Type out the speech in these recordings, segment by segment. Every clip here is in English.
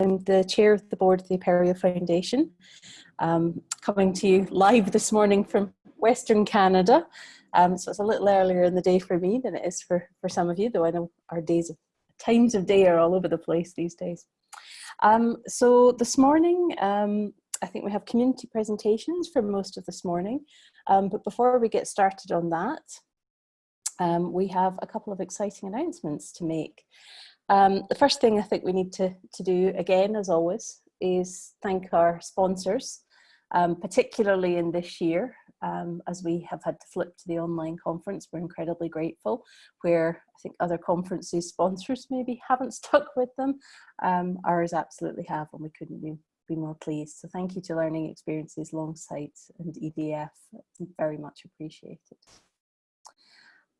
I'm the chair of the board of the Apereo Foundation, um, coming to you live this morning from Western Canada. Um, so it's a little earlier in the day for me than it is for, for some of you, though I know our days of times of day are all over the place these days. Um, so this morning, um, I think we have community presentations for most of this morning. Um, but before we get started on that, um, we have a couple of exciting announcements to make. Um, the first thing I think we need to, to do again, as always, is thank our sponsors, um, particularly in this year, um, as we have had to flip to the online conference. We're incredibly grateful, where I think other conferences sponsors maybe haven't stuck with them. Um, ours absolutely have, and we couldn't be, be more pleased. So thank you to Learning Experiences, Longsight and EDF. It's very much appreciated.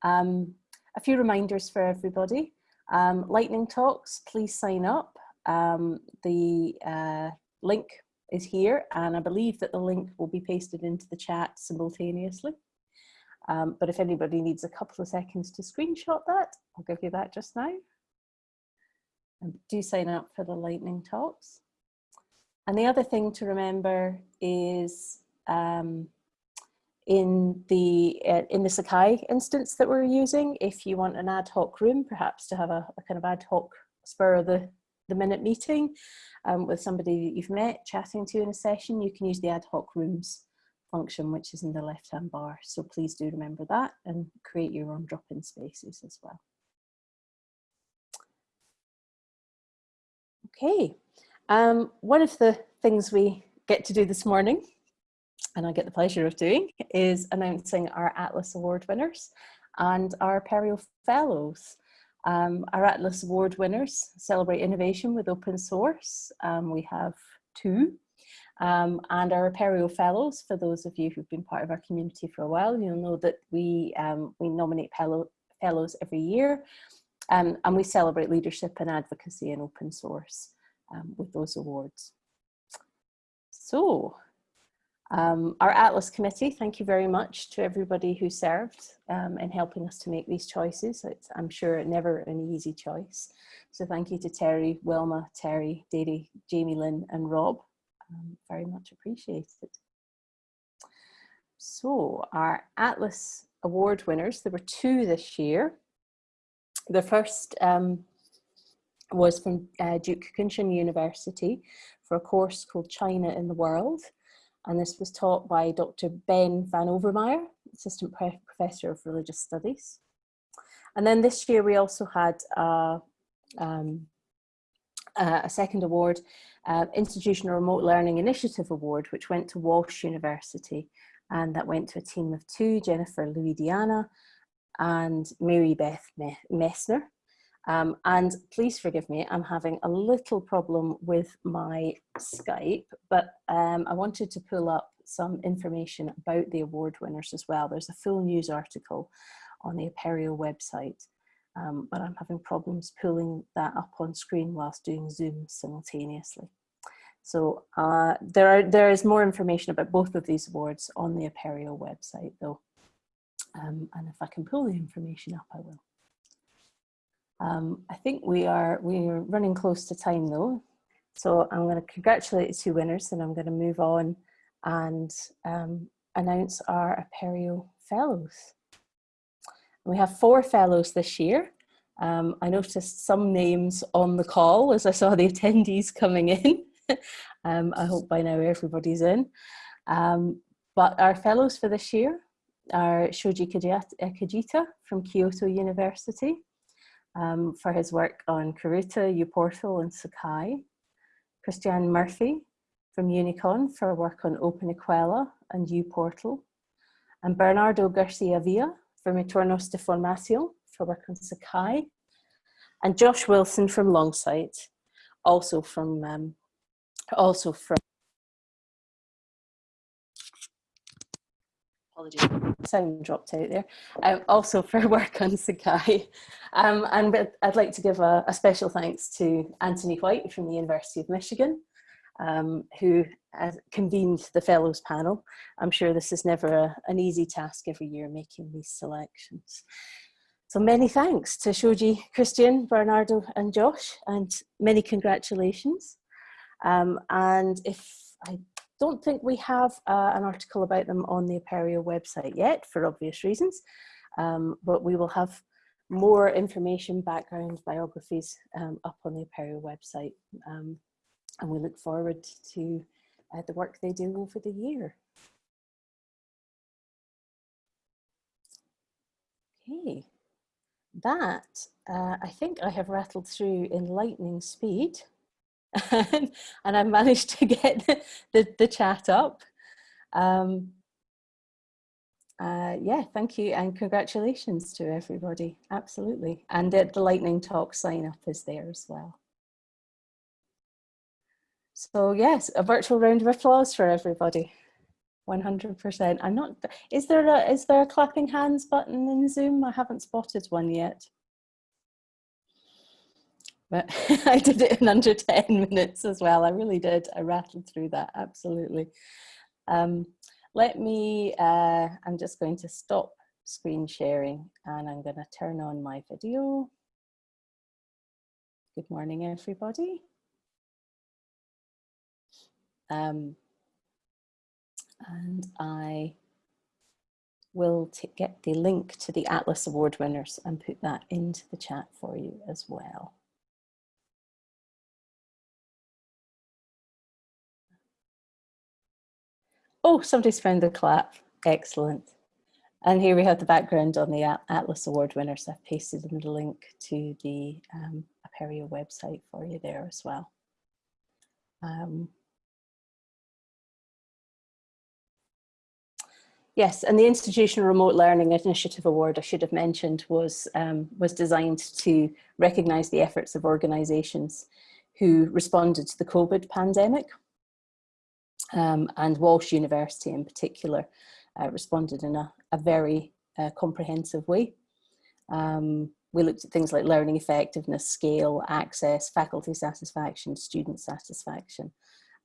Um, a few reminders for everybody. Um, lightning talks, please sign up. Um, the uh, link is here and I believe that the link will be pasted into the chat simultaneously. Um, but if anybody needs a couple of seconds to screenshot that, I'll give you that just now. And do sign up for the lightning talks. And the other thing to remember is um, in the uh, in the Sakai instance that we're using, if you want an ad hoc room, perhaps to have a, a kind of ad hoc spur of the, the minute meeting um, with somebody that you've met chatting to in a session, you can use the ad hoc rooms function, which is in the left-hand bar. So please do remember that and create your own drop-in spaces as well. Okay, um, one of the things we get to do this morning and I get the pleasure of doing, is announcing our Atlas Award winners and our Apereo Fellows. Um, our Atlas Award winners celebrate innovation with open source. Um, we have two. Um, and our Apereo Fellows, for those of you who've been part of our community for a while, you'll know that we, um, we nominate fellows every year um, and we celebrate leadership and advocacy in open source um, with those awards. So um, our Atlas committee, thank you very much to everybody who served um, in helping us to make these choices. It's, I'm sure never an easy choice. So thank you to Terry, Wilma, Terry, Dady, Jamie Lynn and Rob. Um, very much appreciated. So our Atlas award winners, there were two this year. The first um, was from uh, Duke Kunshan University for a course called China in the World and this was taught by Dr. Ben van Overmeire, Assistant Professor of Religious Studies. And then this year we also had a, um, a second award, uh, Institutional Remote Learning Initiative Award, which went to Walsh University. And that went to a team of two, Jennifer Louisiana and Mary Beth Messner. Um, and please forgive me, I'm having a little problem with my Skype, but um, I wanted to pull up some information about the award winners as well. There's a full news article on the Apereo website, um, but I'm having problems pulling that up on screen whilst doing Zoom simultaneously. So uh, there, are, there is more information about both of these awards on the Apereo website though. Um, and if I can pull the information up, I will. Um, I think we are we are running close to time though, so I'm going to congratulate the two winners, and I'm going to move on and um, announce our Apereo Fellows. We have four fellows this year. Um, I noticed some names on the call as I saw the attendees coming in. Um, I hope by now everybody's in. Um, but our fellows for this year are Shoji Kajita from Kyoto University, um, for his work on Karuta, uPortal and Sakai. Christian Murphy from Unicon for work on OpenEquella and uPortal. And Bernardo Garcia Villa from Entornos de Formación for work on Sakai. And Josh Wilson from Longsight, also from um, also from apologies, sound dropped out there, um, also for work on Sakai. Um, and I'd like to give a, a, special thanks to Anthony White from the University of Michigan, um, who convened the Fellows panel. I'm sure this is never a, an easy task every year making these selections. So many thanks to Shoji, Christian, Bernardo and Josh, and many congratulations. Um, and if I don't think we have uh, an article about them on the Apereo website yet for obvious reasons, um, but we will have more information, background, biographies um, up on the Apereo website. Um, and we look forward to uh, the work they do over the year. Okay, that uh, I think I have rattled through in lightning speed and I managed to get the, the chat up. Um, uh, yeah, thank you and congratulations to everybody. Absolutely. And uh, the Lightning Talk sign up is there as well. So yes, a virtual round of applause for everybody. 100%. I'm not, is there a, is there a clapping hands button in Zoom? I haven't spotted one yet. But I did it in under 10 minutes as well. I really did. I rattled through that, absolutely. Um, let me, uh, I'm just going to stop screen sharing and I'm going to turn on my video. Good morning, everybody. Um, and I will get the link to the Atlas Award winners and put that into the chat for you as well. Oh, somebody's found the clap. Excellent. And here we have the background on the Atlas Award winners. I've pasted in the link to the um, Apereo website for you there as well. Um, Yes, and the Institutional Remote Learning Initiative Award I should have mentioned was, um, was designed to recognise the efforts of organisations who responded to the COVID pandemic um, and Walsh University in particular uh, responded in a, a very uh, comprehensive way. Um, we looked at things like learning effectiveness, scale, access, faculty satisfaction, student satisfaction.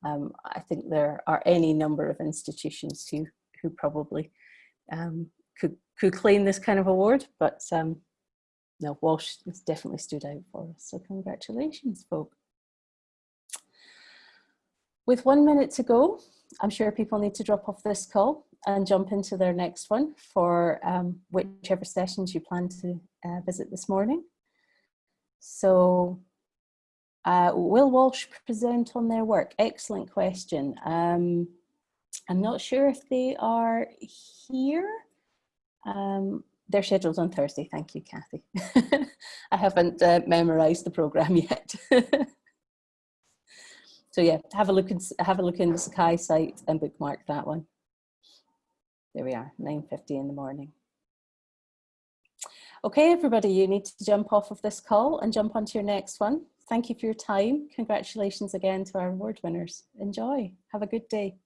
Um, I think there are any number of institutions who, who probably um, could, could claim this kind of award, but um, no, Walsh definitely stood out for us. So congratulations, folks. With one minute to go, I'm sure people need to drop off this call and jump into their next one for um, whichever sessions you plan to uh, visit this morning. So uh, will Walsh present on their work? Excellent question. Um, I'm not sure if they are here. Um, they're scheduled on Thursday. Thank you, Kathy. I haven't uh, memorized the program yet. So yeah, have a look and have a look in the Sakai site and bookmark that one. There we are, 9.50 in the morning. Okay, everybody, you need to jump off of this call and jump onto your next one. Thank you for your time. Congratulations again to our award winners. Enjoy. Have a good day.